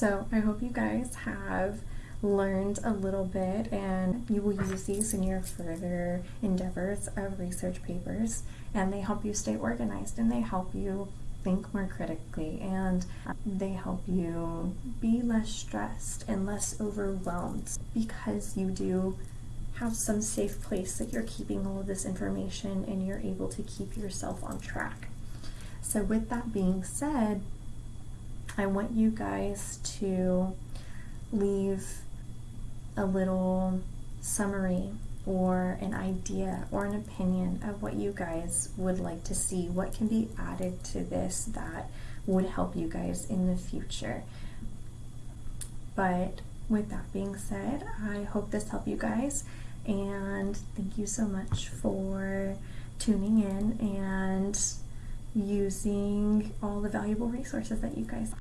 So I hope you guys have learned a little bit and you will use these in your further endeavors of research papers and they help you stay organized and they help you think more critically and they help you be less stressed and less overwhelmed because you do have some safe place that you're keeping all of this information and you're able to keep yourself on track. So with that being said, I want you guys to leave a little summary or an idea or an opinion of what you guys would like to see, what can be added to this that would help you guys in the future. But with that being said, I hope this helped you guys and thank you so much for tuning in and using all the valuable resources that you guys